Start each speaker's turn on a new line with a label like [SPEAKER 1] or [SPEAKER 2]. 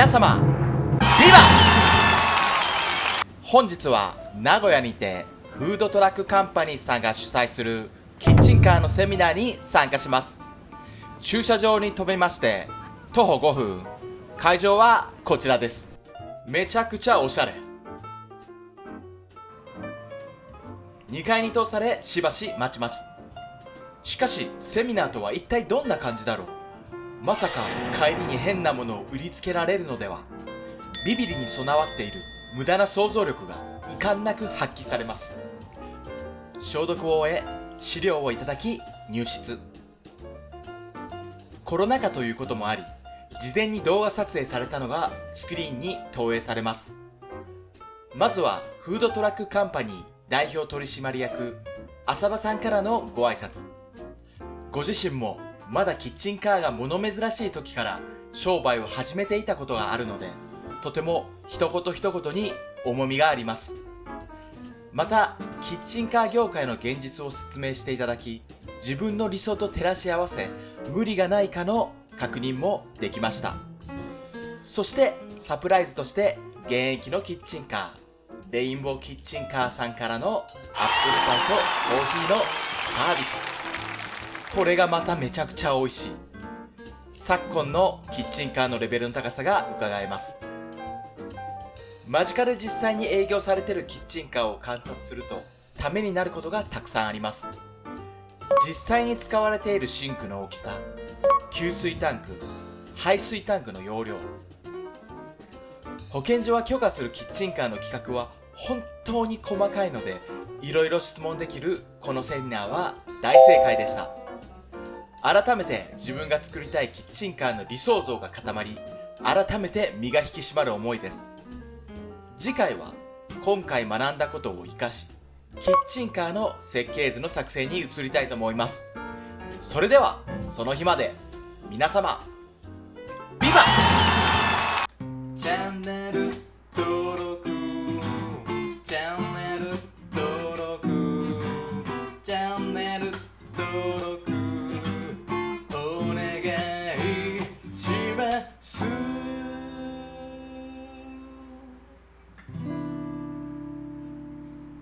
[SPEAKER 1] 皆様ビバ!本日は名古屋にてフードトラックカンパニーさんが主催するキッチンカーのセミナーに参加します。駐車場に停めまして徒歩5分。会場はこちらです。めちゃくちゃおしゃれ。2階に通されしばし待ちます。しかしセミナーとは一体どんな感じだろう。まさか帰りに変なものを売りつけられるのでは。ビビリに備わっている無駄な想像力が遺憾なく発揮されます。消毒を終え資料をいただき入室。コロナ禍ということもあり事前に動画撮影されたのがスクリーンに投影されます。まずはフードトラックカンパニー代表取締役浅場さんからのご挨拶。ご自身もまだキッチンカーが物珍しい時から商売を始めていたことがあるのでとても一言一言に重みがあります。またキッチンカー業界の現実を説明していただき自分の理想と照らし合わせ無理がないかの確認もできました。そしてサプライズとして現役のキッチンカーレインボーキッチンカーさんからのアップルパイとコーヒーのサービス。これがまためちゃくちゃ美味しい。昨今のキッチンカーのレベルの高さが伺えます。間近で実際に営業されてるキッチンカーを観察するとためになることがたくさんあります。実際に使われているシンクの大きさ給水タンク排水タンクの容量。保健所は許可するキッチンカーの規格は本当に細かいのでいろいろ質問できるこのセミナーは大正解でした。改めて自分が作りたいキッチンカーの理想像が固まり改めて身が引き締まる思いです。次回は今回学んだことを生かしキッチンカーの設計図の作成に移りたいと思います。それではその日まで皆様